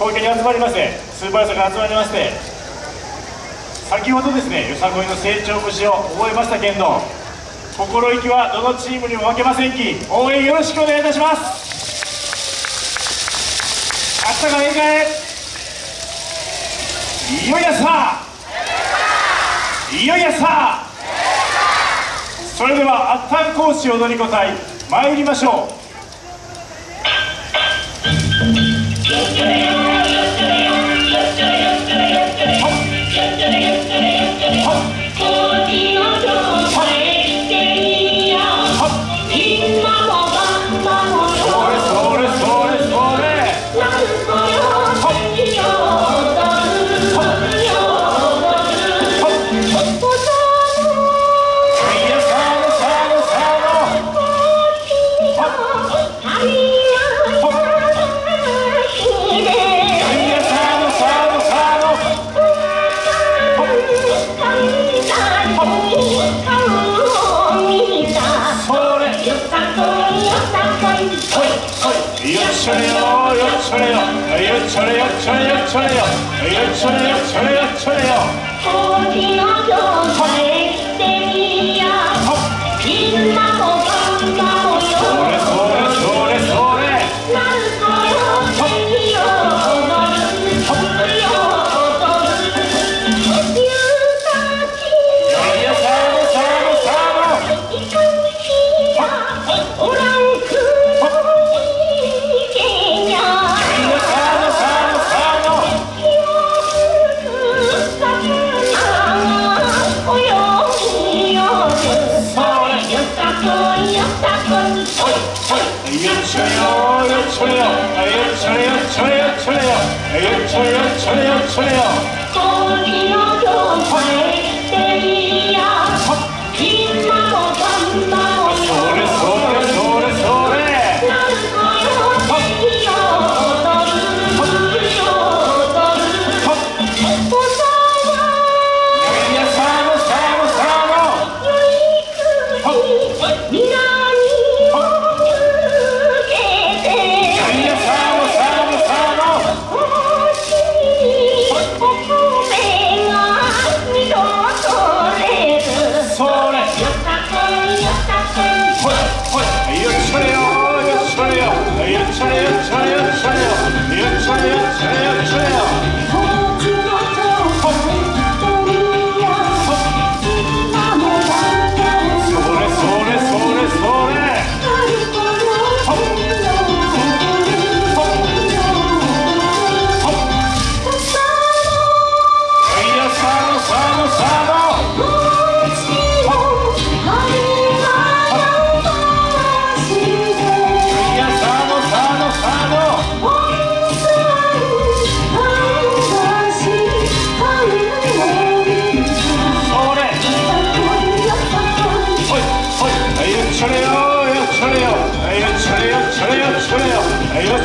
東京に集まりましてスーパーさんが集まりまして先ほどですねよさこいの成長節を覚えましたけんど心意気はどのチームにも負けませんき応援よろしくお願いいたします明日から宴会いよいよさいよいよさそれではあったん講師踊り子隊参りましょう 요철에요 요철에요 요철에요 요철에요 요철에요 오징어 교사에 연초요 연초요 연초요 연초요 연초요 연초요 연초요 연초요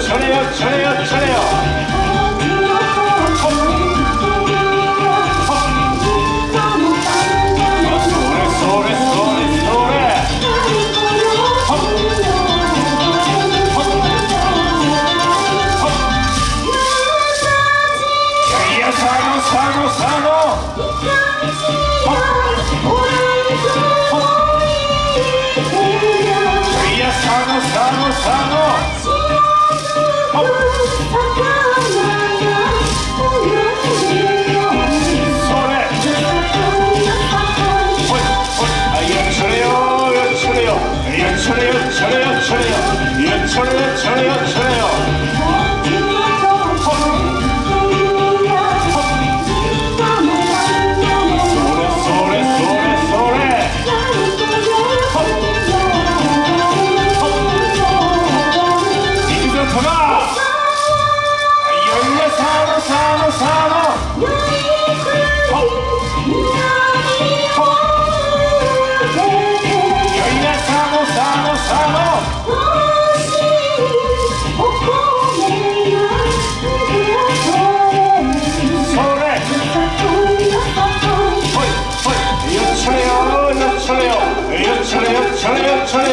전해요 전해요 전해요 천혜야 천혜야 천혜야 예 천혜야 천혜야 천혜야 あり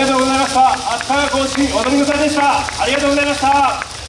がとうございました。あったでした。ありがとうございました。